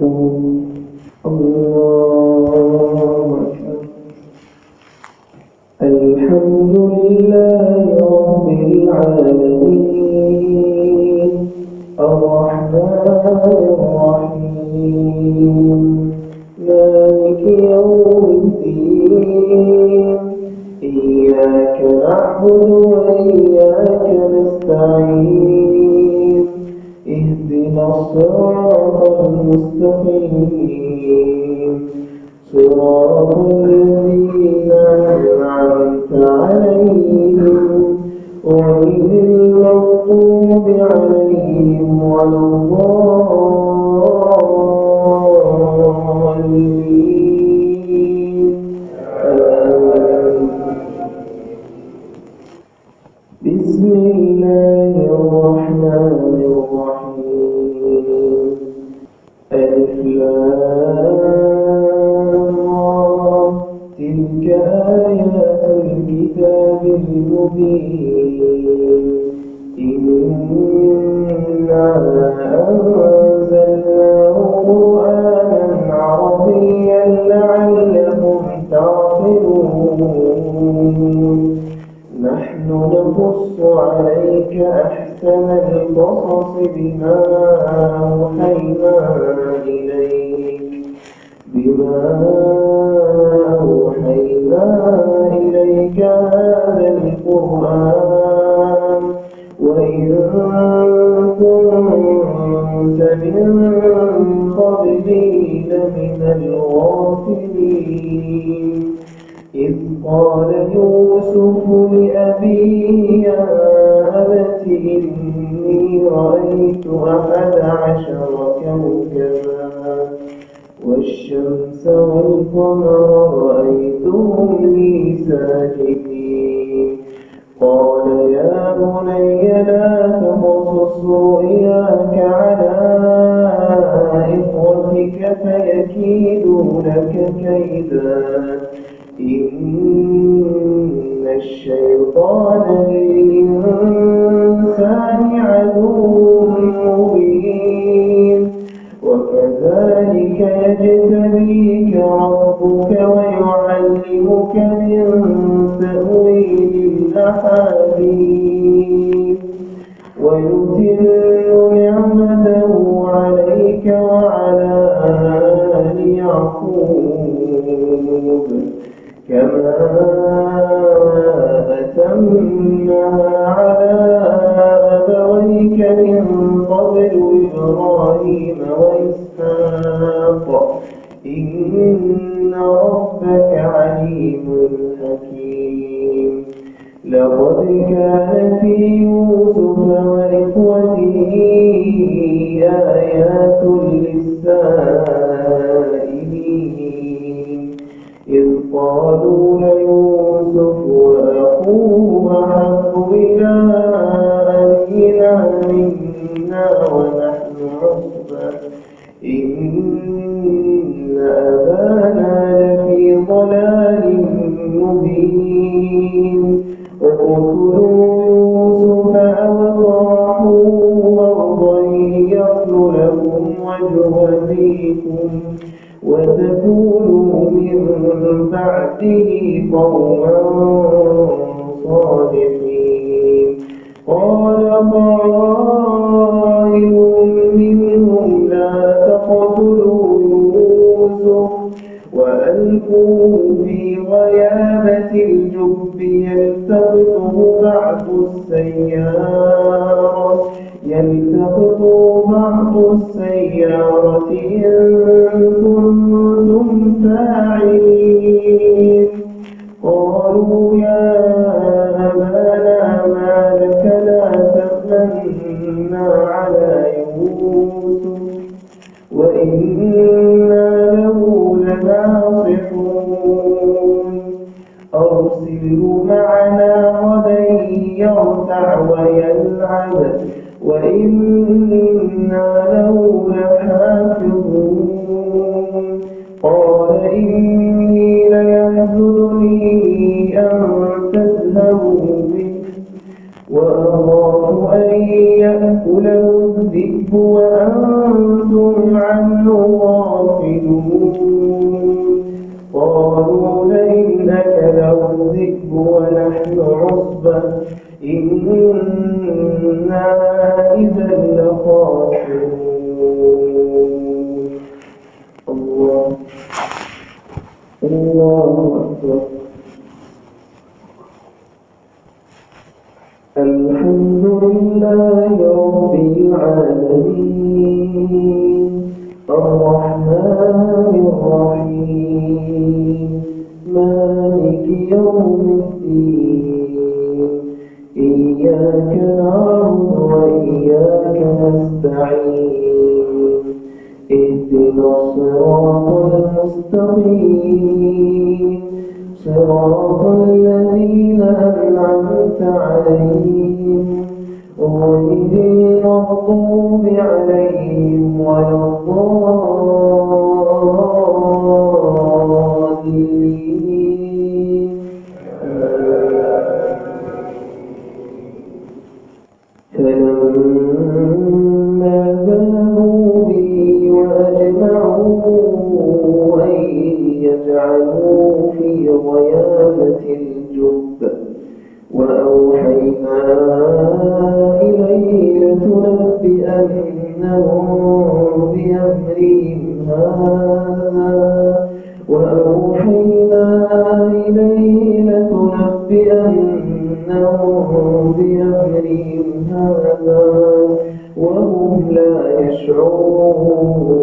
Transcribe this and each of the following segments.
الله المستقيم. صراط الذين أنعمت عليهم غير المغضوب عليهم ولا الضالين. تلك آيات الكتاب المبين. أحسن القصص بما أوحينا إليك. بما أوحينا إليك هذا القرآن. وإن كنت من قبله لمن الغافلين. إذ قال يوسف لأبيه أبت إني رأيت أحد عشر كوكبا والشمس والقمر رأيتهم لي ساجدين. قال يا بني لا تقصص رؤياك على إخوتك فيكيدوا لك كيدا. إن الشيطان للإنسان مبين. وكذلك يجتبيك ربك ويعلمك من تأويل الأحاديث. ويتم نعمته عليك وعلى آل يعقوب. كما أتمها ربك عليم حكيم. لقد كان في يوسف وإخوته آيات للسائلين. إذ قالوا ليوسف قوما صالحين قال قائل منهم لا تقتلوا يوسف وألقوه في غيابة الجب يلتقطه بعض السيارة. قالوا يا أبانا ما لك لا تأمنا على يوسف وإنا له لناصحون. أرسله معنا غدا يرتع ويلعب وإنا له لحافظون. قال إني يأكله الذئب وأنتم عنه غافلون قالوا لئن أكله الذئب ونحن عصبة إنا إذا لخاسرون الله الله أكبر. الحمد لله العالمين الرحمن الرحيم مالك يوم الدين إياك نعبد وإياك نستعين اهدنا الصراط المستقيم صراط الذين أنعمت عليهم غير المغضوب عليهم ولا الضالين بأمرهم هذا وهم لا يشعرون.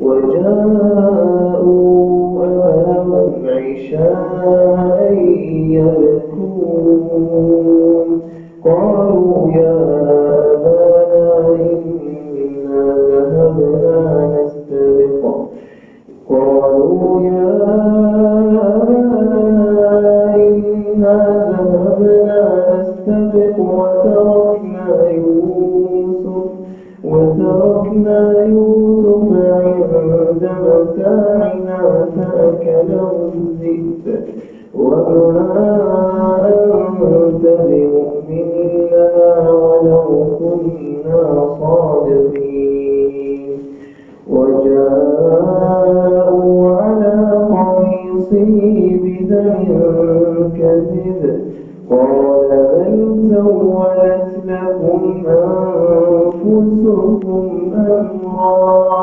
وجاءوا أباهم عشاء يبكون. قالوا يا وتركنا يوسف وتركنا يوسف عند متاعنا فأكله الذئب. وما أنت بمؤمن لنا ولو كنا صادقين. وجاءوا على قميصه أنفسكم